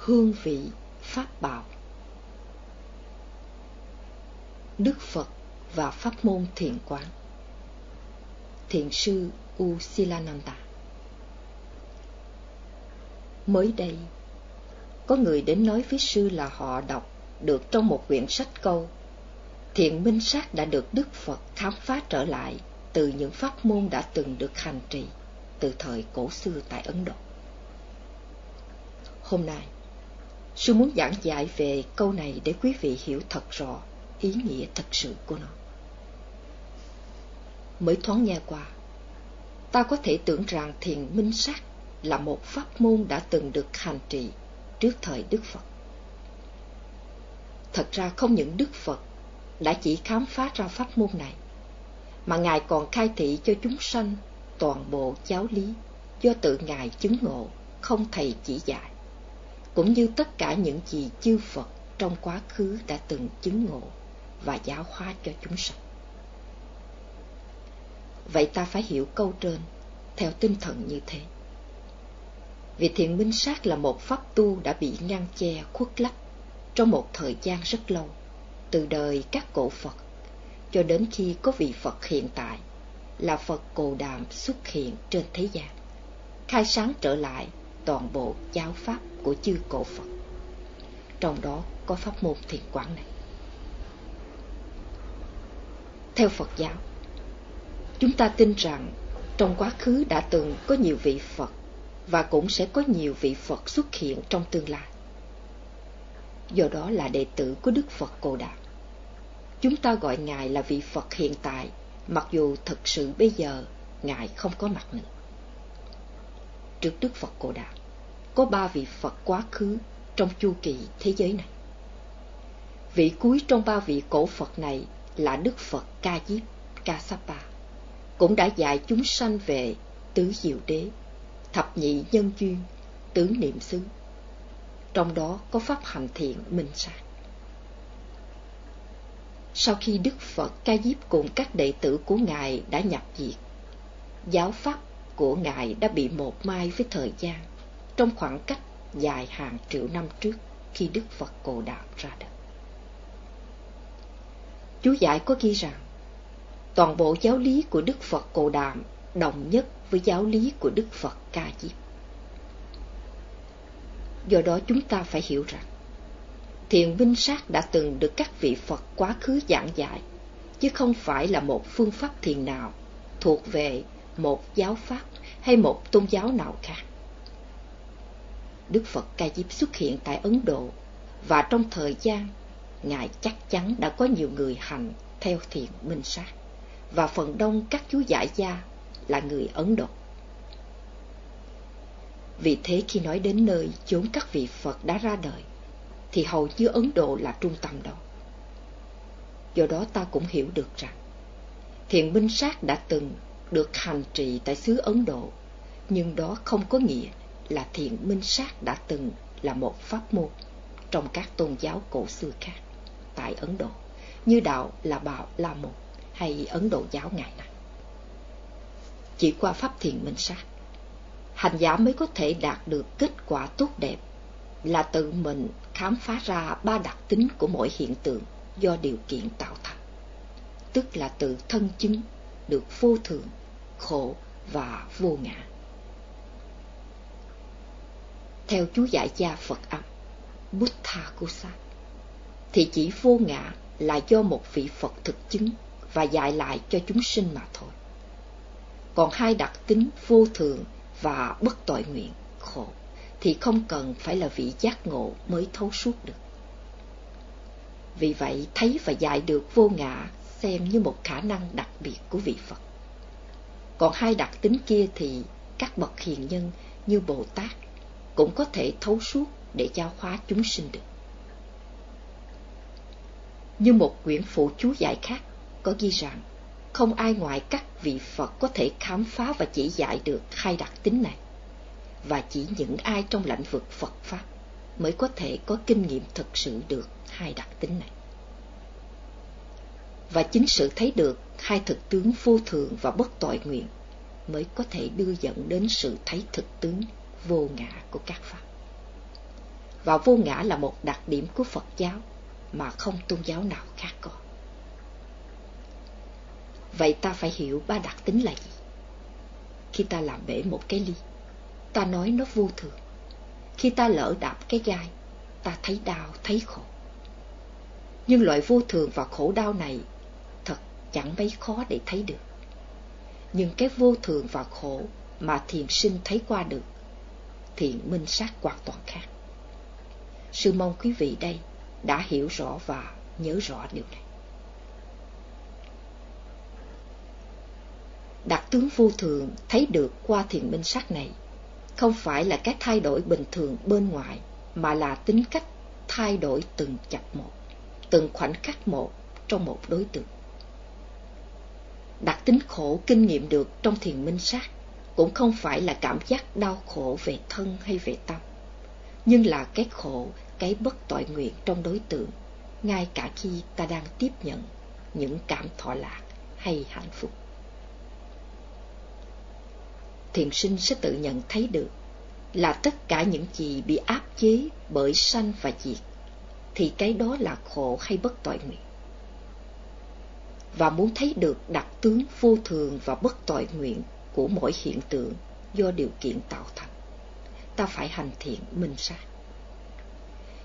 hương vị, pháp bảo. Đức phật và pháp môn thiền quán. Thiền sư u silananda mới đây, có người đến nói với sư là họ đọc được trong một quyển sách câu thiện minh sát đã được đức phật khám phá trở lại từ những pháp môn đã từng được hành trì từ thời cổ xưa tại ấn độ. Hôm nay sư muốn giảng dạy về câu này để quý vị hiểu thật rõ ý nghĩa thật sự của nó. Mới thoáng nghe qua, ta có thể tưởng rằng thiền minh sát là một pháp môn đã từng được hành trì trước thời đức phật. Thật ra không những đức phật đã chỉ khám phá ra pháp môn này, mà ngài còn khai thị cho chúng sanh toàn bộ giáo lý do tự ngài chứng ngộ không thầy chỉ dạy cũng như tất cả những gì chư phật trong quá khứ đã từng chứng ngộ và giáo hóa cho chúng sanh. Vậy ta phải hiểu câu trên theo tinh thần như thế. Vì thiện minh sát là một pháp tu đã bị ngăn che khuất lấp trong một thời gian rất lâu, từ đời các cổ phật, cho đến khi có vị phật hiện tại, là phật cồ đàm xuất hiện trên thế gian, khai sáng trở lại toàn bộ giáo pháp của chư cổ phật. Trong đó có pháp môn thiền quán này. Theo phật giáo, chúng ta tin rằng trong quá khứ đã từng có nhiều vị phật và cũng sẽ có nhiều vị phật xuất hiện trong tương lai. Do đó là đệ tử của đức phật cồ đàm chúng ta gọi ngài là vị phật hiện tại, mặc dù thực sự bây giờ ngài không có mặt nữa trước đức phật cồ Đà có ba vị phật quá khứ trong chu kỳ thế giới này. Vị cuối trong ba vị cổ phật này là đức phật ca diếp ca sapa cũng đã dạy chúng sanh về tứ diệu đế, thập nhị nhân duyên, tứ niệm xứ. Trong đó có pháp hành thiện minh sát. Sau khi đức phật ca diếp cùng các đệ tử của ngài đã nhập diệt, giáo pháp của ngài đã bị một mai với thời gian, trong khoảng cách dài hàng triệu năm trước khi đức phật cồ đàm ra đời. Chú giải có ghi rằng, toàn bộ giáo lý của đức phật cồ đàm đồng nhất với giáo lý của đức phật ca diếp. Do đó chúng ta phải hiểu rằng, thiền minh sát đã từng được các vị phật quá khứ giảng dạy chứ không phải là một phương pháp thiền nào thuộc về một giáo pháp hay một tôn giáo nào khác. Đức phật ca diếp xuất hiện tại ấn độ và trong thời gian, ngài chắc chắn đã có nhiều người hành theo thiền minh sát và phần đông các chú giải gia là người ấn độ. Vì thế khi nói đến nơi chốn các vị phật đã ra đời, thì hầu như ấn độ là trung tâm đó. Do đó ta cũng hiểu được rằng, thiền minh sát đã từng được hành trì tại xứ ấn độ nhưng đó không có nghĩa là thiền minh sát đã từng là một pháp môn trong các tôn giáo cổ xưa khác tại Ấn Độ, như đạo là Bảo La Môn hay Ấn Độ giáo ngày nay. Chỉ qua pháp thiền minh sát, hành giả mới có thể đạt được kết quả tốt đẹp là tự mình khám phá ra ba đặc tính của mỗi hiện tượng do điều kiện tạo thành, tức là tự thân chứng được vô thường, khổ và vô ngã. Theo chú giải gia Phật âm, Buddha Kusat, thì chỉ vô ngã là do một vị Phật thực chứng và dạy lại cho chúng sinh mà thôi. Còn hai đặc tính vô thường và bất tội nguyện, khổ, thì không cần phải là vị giác ngộ mới thấu suốt được. Vì vậy, thấy và dạy được vô ngã xem như một khả năng đặc biệt của vị Phật. Còn hai đặc tính kia thì các bậc hiền nhân như Bồ Tát cũng có thể thấu suốt để giáo hóa chúng sinh được. Như một quyển phụ chú giải khác có ghi rằng không ai ngoại các vị Phật có thể khám phá và chỉ dạy được hai đặc tính này, và chỉ những ai trong lãnh vực Phật Pháp mới có thể có kinh nghiệm thực sự được hai đặc tính này. Và chính sự thấy được hai thực tướng vô thường và bất tội nguyện mới có thể đưa dẫn đến sự thấy thực tướng vô ngã của các Pháp. và vô ngã là một đặc điểm của Phật giáo mà không tôn giáo nào khác có. Vậy ta phải hiểu ba đặc tính là gì? Khi ta làm bể một cái ly, ta nói nó vô thường. Khi ta lỡ đạp cái gai, ta thấy đau, thấy khổ. Nhưng loại vô thường và khổ đau này chẳng mấy khó để thấy được. Nhưng cái vô thường và khổ mà thiền sinh thấy qua được, thì minh sát hoàn toàn khác. Sư mong quý vị đây đã hiểu rõ và nhớ rõ điều này. Đặc tướng vô thường thấy được qua thiền minh sát này không phải là cái thay đổi bình thường bên ngoài mà là tính cách thay đổi từng chập một, từng khoảnh khắc một trong một đối tượng. Đặc tính khổ kinh nghiệm được trong thiền minh sát cũng không phải là cảm giác đau khổ về thân hay về tâm, nhưng là cái khổ, cái bất tội nguyện trong đối tượng, ngay cả khi ta đang tiếp nhận những cảm thọ lạc hay hạnh phúc. Thiền sinh sẽ tự nhận thấy được là tất cả những gì bị áp chế bởi sanh và diệt, thì cái đó là khổ hay bất tội nguyện. Và muốn thấy được đặc tướng vô thường và bất tội nguyện của mỗi hiện tượng do điều kiện tạo thành, ta phải hành thiện minh sát.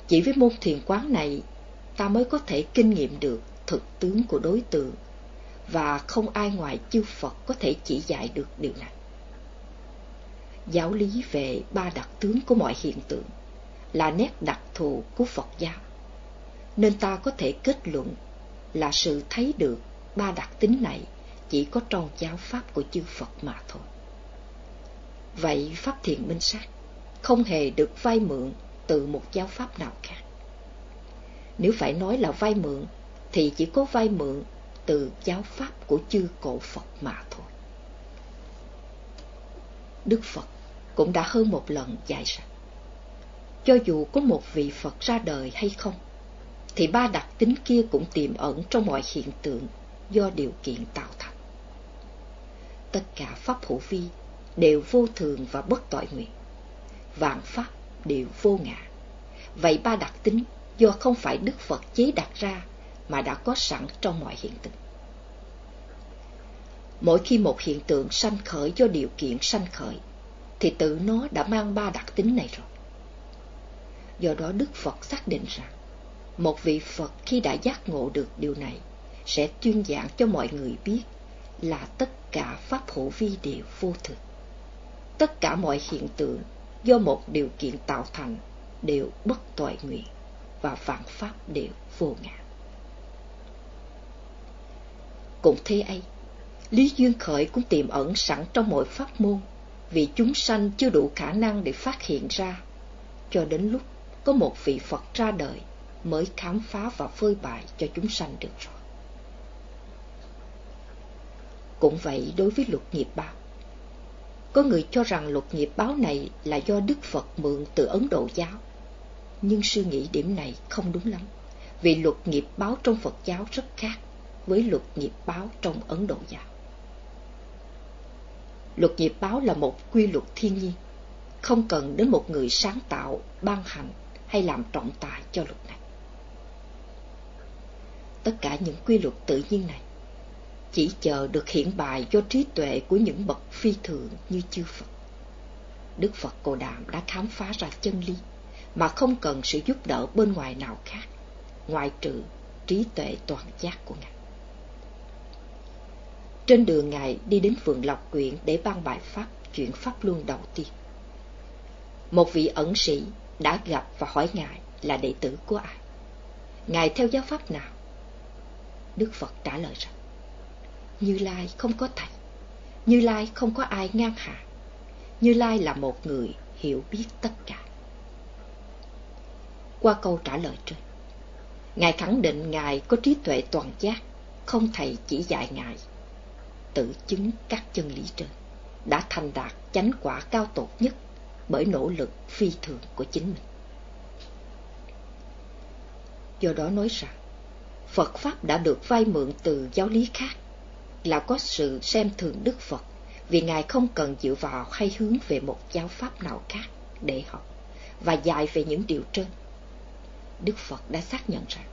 Chỉ với môn thiền quán này, ta mới có thể kinh nghiệm được thực tướng của đối tượng, và không ai ngoài chư Phật có thể chỉ dạy được điều này giáo lý về ba đặc tướng của mọi hiện tượng là nét đặc thù của Phật giáo. Nên ta có thể kết luận là sự thấy được ba đặc tính này chỉ có trong giáo pháp của chư Phật mà thôi. Vậy Pháp thiền Minh Sát không hề được vay mượn từ một giáo pháp nào khác. Nếu phải nói là vay mượn, thì chỉ có vay mượn từ giáo pháp của chư cổ Phật mà thôi. Đức Phật cũng đã hơn một lần dạy rằng cho dù có một vị Phật ra đời hay không, thì ba đặc tính kia cũng tiềm ẩn trong mọi hiện tượng do điều kiện tạo thành. Tất cả pháp hữu vi đều vô thường và bất tội nguyện. Vạn pháp đều vô ngã. Vậy ba đặc tính do không phải Đức Phật chế đặt ra mà đã có sẵn trong mọi hiện tượng. Mỗi khi một hiện tượng sanh khởi do điều kiện sanh khởi, thì tự nó đã mang ba đặc tính này rồi. Do đó Đức Phật xác định rằng, một vị Phật khi đã giác ngộ được điều này, sẽ tuyên giảng cho mọi người biết là tất cả Pháp hữu vi đều vô thực, Tất cả mọi hiện tượng do một điều kiện tạo thành đều bất tội nguyện và vạn Pháp đều vô ngã. Cũng thế ấy, lý duyên khởi cũng tiềm ẩn sẵn trong mọi pháp môn vì chúng sanh chưa đủ khả năng để phát hiện ra, cho đến lúc có một vị Phật ra đời mới khám phá và phơi bại cho chúng sanh được rồi. Cũng vậy đối với luật nghiệp báo. Có người cho rằng luật nghiệp báo này là do Đức Phật mượn từ Ấn Độ giáo. Nhưng suy nghĩ điểm này không đúng lắm, vì luật nghiệp báo trong Phật giáo rất khác với luật nghiệp báo trong Ấn Độ giáo. Luật nghiệp báo là một quy luật thiên nhiên, không cần đến một người sáng tạo, ban hành hay làm trọng tài cho luật này. Tất cả những quy luật tự nhiên này chỉ chờ được hiện bài do trí tuệ của những bậc phi thường như chư Phật. Đức Phật Cồ Đàm đã khám phá ra chân lý mà không cần sự giúp đỡ bên ngoài nào khác, ngoại trừ trí tuệ toàn giác của Ngài. Trên đường Ngài đi đến vườn Lộc Quyện để ban bài Pháp chuyển Pháp Luân đầu tiên. Một vị ẩn sĩ đã gặp và hỏi Ngài là đệ tử của ai. Ngài theo giáo Pháp nào? Đức Phật trả lời rằng, như Lai không có thầy, Như Lai không có ai ngang hạ, Như Lai là một người hiểu biết tất cả. Qua câu trả lời trên, Ngài khẳng định Ngài có trí tuệ toàn giác, không thầy chỉ dạy Ngài tự chứng các chân lý trên, đã thành đạt chánh quả cao tột nhất bởi nỗ lực phi thường của chính mình. Do đó nói rằng, Phật Pháp đã được vay mượn từ giáo lý khác, là có sự xem thường Đức Phật, vì Ngài không cần dựa vào hay hướng về một giáo Pháp nào khác để học, và dạy về những điều trên. Đức Phật đã xác nhận rằng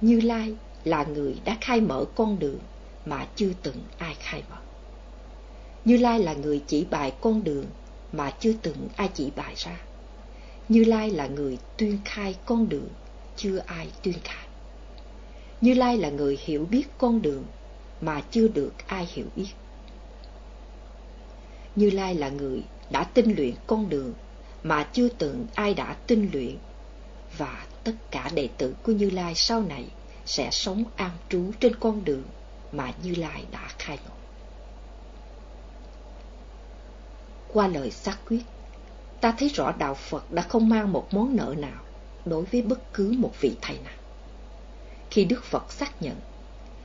Như Lai là người đã khai mở con đường mà chưa từng ai khai mở. Như Lai là người chỉ bài con đường mà chưa từng ai chỉ bài ra. Như Lai là người tuyên khai con đường chưa ai tuyên khai. Như Lai là người hiểu biết con đường mà chưa được ai hiểu biết. Như Lai là người đã tinh luyện con đường mà chưa từng ai đã tinh luyện và tất cả đệ tử của Như Lai sau này sẽ sống an trú trên con đường mà Như Lai đã khai ngộ. Qua lời xác quyết, ta thấy rõ đạo Phật đã không mang một món nợ nào đối với bất cứ một vị thầy nào. Khi Đức Phật xác nhận,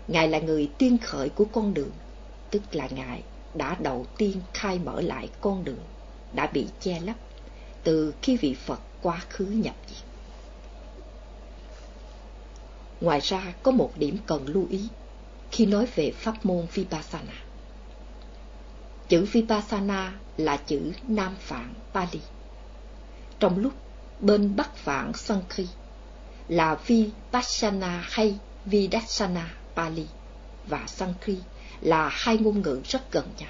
Ngài là người tiên khởi của con đường, tức là Ngài đã đầu tiên khai mở lại con đường đã bị che lấp từ khi vị Phật quá khứ nhập diệt. Ngoài ra có một điểm cần lưu ý khi nói về pháp môn Vipassana. Chữ Vipassana là chữ Nam Phạn Pali. Trong lúc bên Bắc Phạn Sanskrit là Vipassana hay Vidassana Pali và Sanskrit là hai ngôn ngữ rất gần nhau.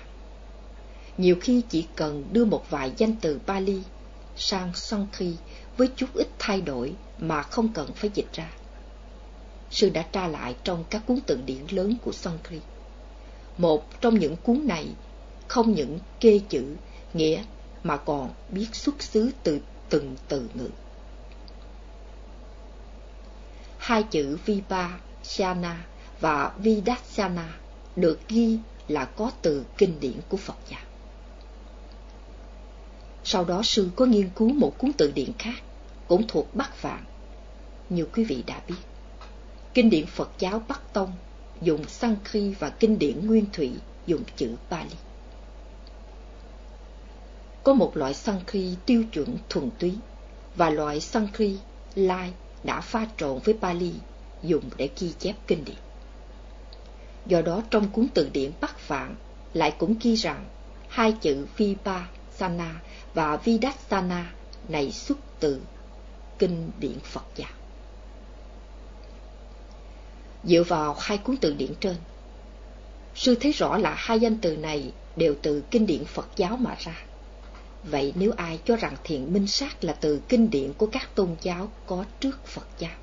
Nhiều khi chỉ cần đưa một vài danh từ Pali sang Sanskrit với chút ít thay đổi mà không cần phải dịch ra. Sư đã tra lại trong các cuốn từ điển lớn của Sanskrit. Một trong những cuốn này không những kê chữ, nghĩa mà còn biết xuất xứ từ từng từ ngữ. Hai chữ Vipassana và Vidassana được ghi là có từ kinh điển của Phật giáo. Sau đó sư có nghiên cứu một cuốn từ điển khác, cũng thuộc Bắc Vạn. Như quý vị đã biết, kinh điển Phật giáo Bắc Tông dùng Sankri và kinh điển Nguyên Thủy dùng chữ Pali. Có một loại Sankri tiêu chuẩn thuần túy và loại Sankri lai đã pha trộn với Pali dùng để ghi chép kinh điển. Do đó trong cuốn từ điển Bắc Phạn lại cũng ghi rằng hai chữ Vipassana và Vidassana này xuất từ kinh điển Phật giáo. Dựa vào hai cuốn từ điển trên, sư thấy rõ là hai danh từ này đều từ kinh điển Phật giáo mà ra. Vậy nếu ai cho rằng thiện minh sát là từ kinh điển của các tôn giáo có trước Phật giáo,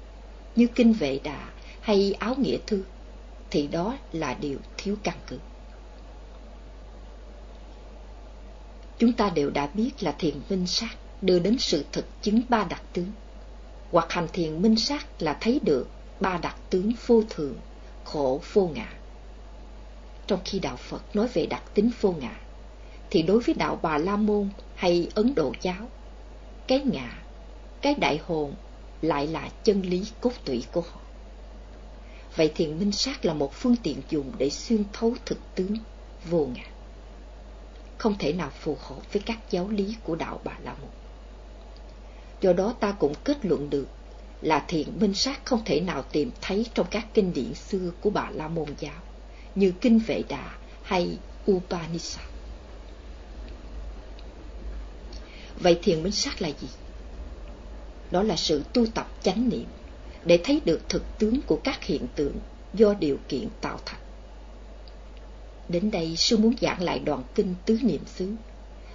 như kinh Vệ Đà hay Áo Nghĩa Thư, thì đó là điều thiếu căn cứ. Chúng ta đều đã biết là thiền minh sát đưa đến sự thực chứng ba đặc tướng. Hoặc hành thiền minh sát là thấy được ba đặc tướng vô thường, khổ vô ngã. Trong khi đạo Phật nói về đặc tính vô ngã, thì đối với đạo Bà La Môn hay Ấn Độ giáo, cái ngã, cái đại hồn lại là chân lý cốt tủy của họ. Vậy thiền minh sát là một phương tiện dùng để xuyên thấu thực tướng vô ngã. Không thể nào phù hợp với các giáo lý của đạo Bà La Môn. Do đó ta cũng kết luận được là thiền minh sát không thể nào tìm thấy trong các kinh điển xưa của Bà La Môn giáo, như Kinh Vệ Đà hay Upanishad. Vậy thiền minh sát là gì? Đó là sự tu tập chánh niệm để thấy được thực tướng của các hiện tượng do điều kiện tạo thành. Đến đây sư muốn giảng lại đoạn kinh tứ niệm xứ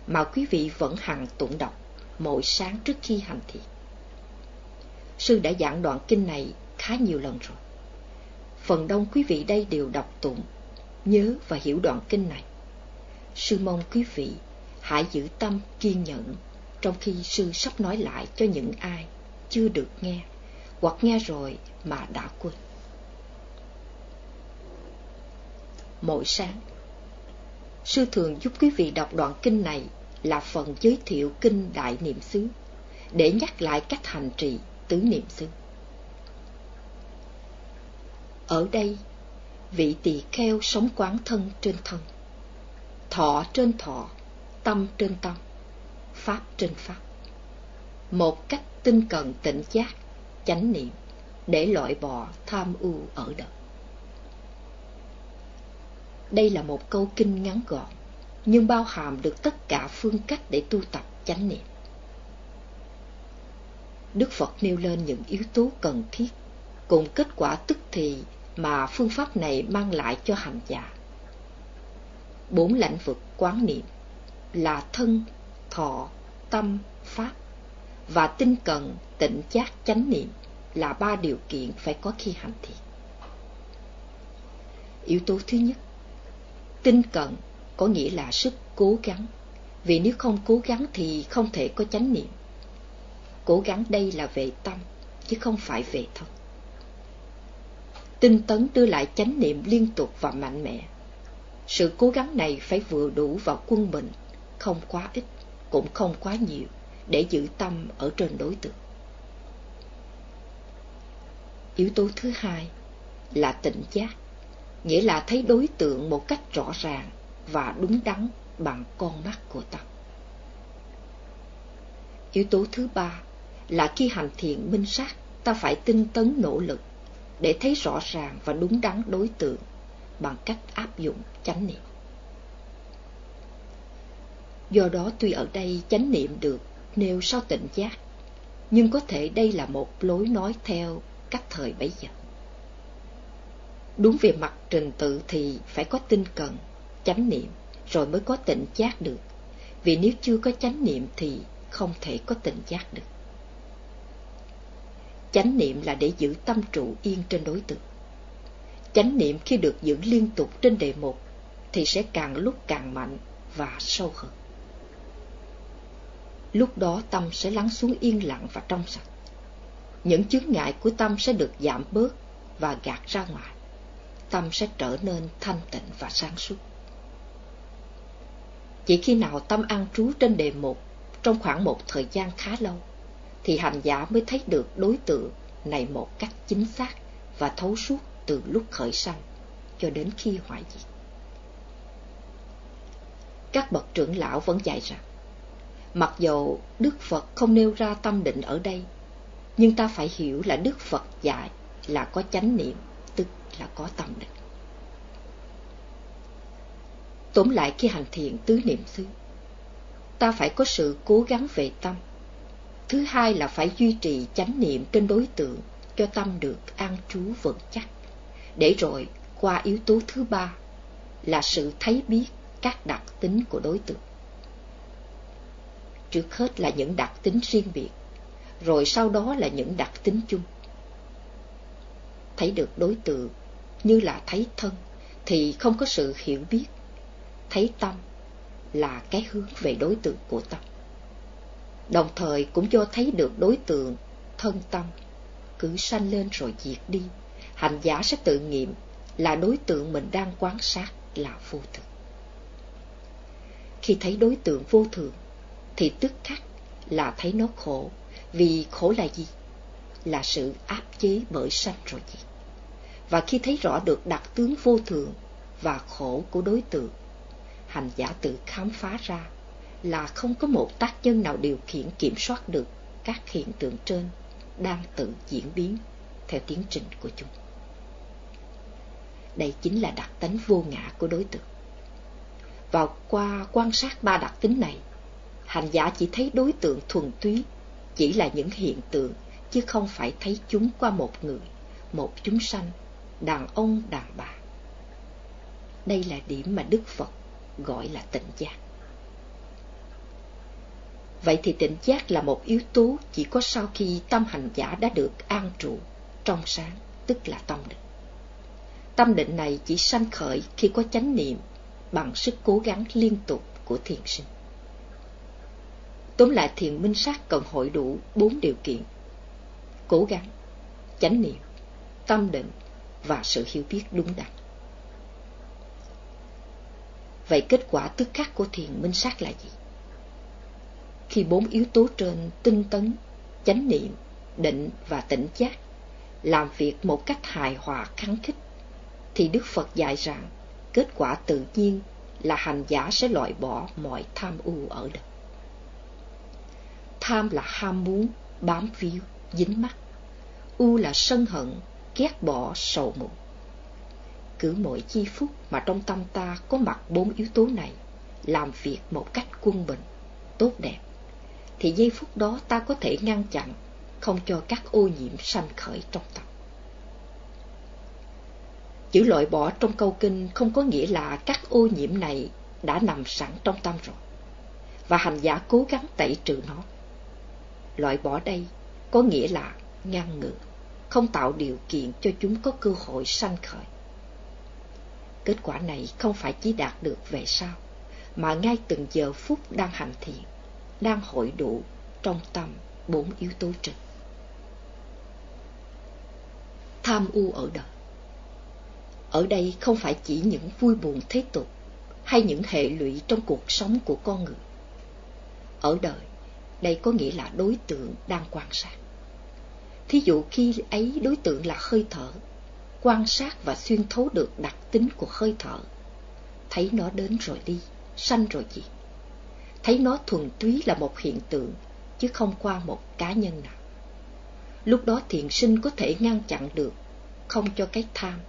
mà quý vị vẫn hằng tụng đọc mỗi sáng trước khi hành thiền. Sư đã giảng đoạn kinh này khá nhiều lần rồi. Phần đông quý vị đây đều đọc tụng, nhớ và hiểu đoạn kinh này. Sư mong quý vị hãy giữ tâm kiên nhẫn trong khi sư sắp nói lại cho những ai chưa được nghe hoặc nghe rồi mà đã quên. Mỗi sáng, sư thường giúp quý vị đọc đoạn kinh này là phần giới thiệu kinh Đại Niệm xứ để nhắc lại cách hành trì tứ niệm xứ. Ở đây, vị tỳ kheo sống quán thân trên thân, thọ trên thọ, tâm trên tâm, pháp trên pháp. Một cách tinh cần tỉnh giác chánh niệm để loại bỏ tham ưu ở đời. Đây là một câu kinh ngắn gọn, nhưng bao hàm được tất cả phương cách để tu tập chánh niệm. Đức Phật nêu lên những yếu tố cần thiết cùng kết quả tức thì mà phương pháp này mang lại cho hành giả. Bốn lãnh vực quán niệm là thân, thọ, tâm, pháp và tinh cần, tịnh giác, chánh niệm là ba điều kiện phải có khi hành thiền. Yếu tố thứ nhất, tinh cần có nghĩa là sức cố gắng, vì nếu không cố gắng thì không thể có chánh niệm. Cố gắng đây là về tâm, chứ không phải về thân. Tinh tấn đưa lại chánh niệm liên tục và mạnh mẽ. Sự cố gắng này phải vừa đủ vào quân bình, không quá ít, cũng không quá nhiều, để giữ tâm ở trên đối tượng. Yếu tố thứ hai là tỉnh giác, nghĩa là thấy đối tượng một cách rõ ràng và đúng đắn bằng con mắt của tâm. Yếu tố thứ ba là khi hành thiện minh sát, ta phải tinh tấn nỗ lực để thấy rõ ràng và đúng đắn đối tượng bằng cách áp dụng chánh niệm. Do đó tuy ở đây chánh niệm được nêu sau tỉnh giác, nhưng có thể đây là một lối nói theo cách thời bấy giờ. Đúng về mặt trình tự thì phải có tinh cần, chánh niệm, rồi mới có tỉnh giác được. Vì nếu chưa có chánh niệm thì không thể có tỉnh giác được. Chánh niệm là để giữ tâm trụ yên trên đối tượng. Chánh niệm khi được giữ liên tục trên đề mục thì sẽ càng lúc càng mạnh và sâu hơn. Lúc đó tâm sẽ lắng xuống yên lặng và trong sạch. Những chướng ngại của tâm sẽ được giảm bớt và gạt ra ngoài. Tâm sẽ trở nên thanh tịnh và sáng suốt. Chỉ khi nào tâm an trú trên đề mục trong khoảng một thời gian khá lâu, thì hành giả mới thấy được đối tượng này một cách chính xác và thấu suốt từ lúc khởi sanh cho đến khi hoại diệt. Các bậc trưởng lão vẫn dạy rằng, mặc dù Đức Phật không nêu ra tâm định ở đây, nhưng ta phải hiểu là Đức Phật dạy là có chánh niệm, tức là có tâm định. Tóm lại khi hành thiện tứ niệm xứ, ta phải có sự cố gắng về tâm, Thứ hai là phải duy trì chánh niệm trên đối tượng cho tâm được an trú vững chắc. Để rồi qua yếu tố thứ ba là sự thấy biết các đặc tính của đối tượng. Trước hết là những đặc tính riêng biệt, rồi sau đó là những đặc tính chung. Thấy được đối tượng như là thấy thân thì không có sự hiểu biết. Thấy tâm là cái hướng về đối tượng của tâm đồng thời cũng cho thấy được đối tượng thân tâm cứ sanh lên rồi diệt đi hành giả sẽ tự nghiệm là đối tượng mình đang quan sát là vô thường khi thấy đối tượng vô thường thì tức khắc là thấy nó khổ vì khổ là gì là sự áp chế bởi sanh rồi diệt và khi thấy rõ được đặc tướng vô thường và khổ của đối tượng hành giả tự khám phá ra là không có một tác nhân nào điều khiển kiểm soát được các hiện tượng trên đang tự diễn biến theo tiến trình của chúng. Đây chính là đặc tính vô ngã của đối tượng. và qua quan sát ba đặc tính này, hành giả chỉ thấy đối tượng thuần túy, chỉ là những hiện tượng, chứ không phải thấy chúng qua một người, một chúng sanh, đàn ông, đàn bà. Đây là điểm mà Đức Phật gọi là tịnh giác. Vậy thì tỉnh giác là một yếu tố chỉ có sau khi tâm hành giả đã được an trụ, trong sáng, tức là tâm định. Tâm định này chỉ sanh khởi khi có chánh niệm bằng sức cố gắng liên tục của thiền sinh. Tóm lại thiền minh sát cần hội đủ bốn điều kiện. Cố gắng, chánh niệm, tâm định và sự hiểu biết đúng đắn. Vậy kết quả tức khắc của thiền minh sát là gì? khi bốn yếu tố trên tinh tấn, chánh niệm, định và tỉnh giác làm việc một cách hài hòa kháng khích, thì Đức Phật dạy rằng kết quả tự nhiên là hành giả sẽ loại bỏ mọi tham u ở đời. Tham là ham muốn, bám víu, dính mắc. U là sân hận, ghét bỏ, sầu muộn. Cứ mỗi chi phút mà trong tâm ta có mặt bốn yếu tố này, làm việc một cách quân bình, tốt đẹp, thì giây phút đó ta có thể ngăn chặn không cho các ô nhiễm sanh khởi trong tâm. Chữ loại bỏ trong câu kinh không có nghĩa là các ô nhiễm này đã nằm sẵn trong tâm rồi, và hành giả cố gắng tẩy trừ nó. Loại bỏ đây có nghĩa là ngăn ngừa, không tạo điều kiện cho chúng có cơ hội sanh khởi. Kết quả này không phải chỉ đạt được về sau, mà ngay từng giờ phút đang hành thiện, đang hội đủ trong tâm bốn yếu tố trên. Tham u ở đời Ở đây không phải chỉ những vui buồn thế tục hay những hệ lụy trong cuộc sống của con người. Ở đời, đây có nghĩa là đối tượng đang quan sát. Thí dụ khi ấy đối tượng là hơi thở, quan sát và xuyên thấu được đặc tính của hơi thở, thấy nó đến rồi đi, sanh rồi gì. Thấy nó thuần túy là một hiện tượng, chứ không qua một cá nhân nào. Lúc đó thiện sinh có thể ngăn chặn được, không cho cái tham,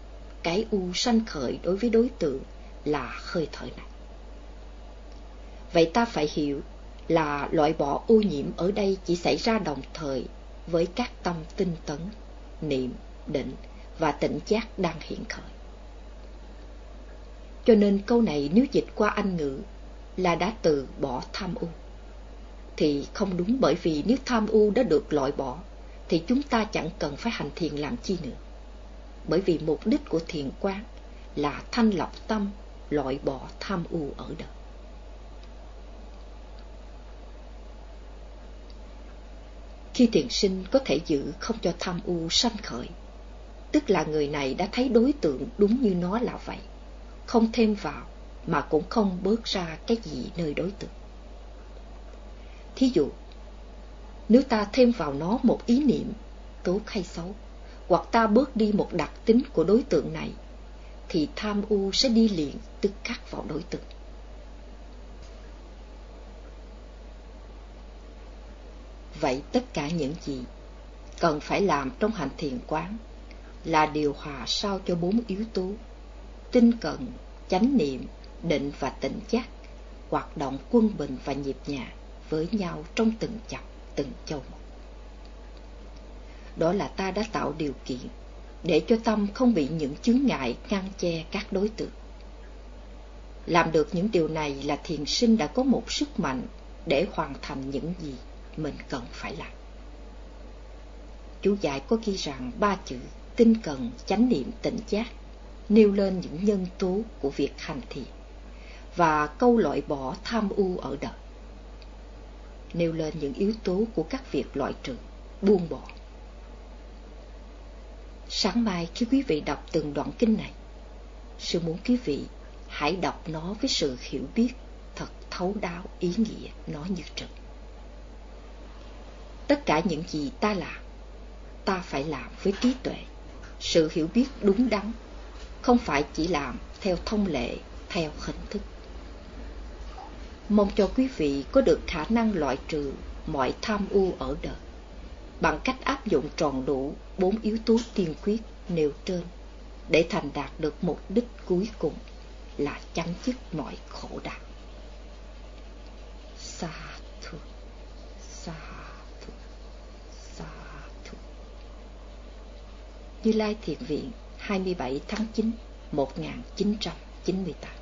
cái u sanh khởi đối với đối tượng là hơi thở này. Vậy ta phải hiểu là loại bỏ ô nhiễm ở đây chỉ xảy ra đồng thời với các tâm tinh tấn, niệm, định và tỉnh giác đang hiện khởi. Cho nên câu này nếu dịch qua Anh ngữ là đã từ bỏ tham u. Thì không đúng bởi vì nếu tham u đã được loại bỏ thì chúng ta chẳng cần phải hành thiền làm chi nữa. Bởi vì mục đích của thiền quán là thanh lọc tâm, loại bỏ tham u ở đời. Khi thiền sinh có thể giữ không cho tham u sanh khởi, tức là người này đã thấy đối tượng đúng như nó là vậy, không thêm vào mà cũng không bớt ra cái gì nơi đối tượng. Thí dụ, nếu ta thêm vào nó một ý niệm, tốt hay xấu, hoặc ta bớt đi một đặc tính của đối tượng này, thì tham u sẽ đi liền tức khắc vào đối tượng. Vậy tất cả những gì cần phải làm trong hành thiền quán là điều hòa sao cho bốn yếu tố tinh cần chánh niệm, định và tỉnh giác hoạt động quân bình và nhịp nhàng với nhau trong từng chập, từng châu một. Đó là ta đã tạo điều kiện để cho tâm không bị những chướng ngại ngăn che các đối tượng. Làm được những điều này là thiền sinh đã có một sức mạnh để hoàn thành những gì mình cần phải làm. Chú giải có ghi rằng ba chữ tinh cần, chánh niệm, tỉnh giác nêu lên những nhân tố của việc hành thiền và câu loại bỏ tham u ở đời. Nêu lên những yếu tố của các việc loại trừ, buông bỏ. Sáng mai khi quý vị đọc từng đoạn kinh này, sư muốn quý vị hãy đọc nó với sự hiểu biết thật thấu đáo ý nghĩa nó như trực. Tất cả những gì ta làm, ta phải làm với trí tuệ, sự hiểu biết đúng đắn, không phải chỉ làm theo thông lệ, theo hình thức. Mong cho quý vị có được khả năng loại trừ mọi tham u ở đời bằng cách áp dụng tròn đủ bốn yếu tố tiên quyết nêu trên để thành đạt được mục đích cuối cùng là chấm dứt mọi khổ đau. Sa Như Lai Thiền Viện 27 tháng 9 1998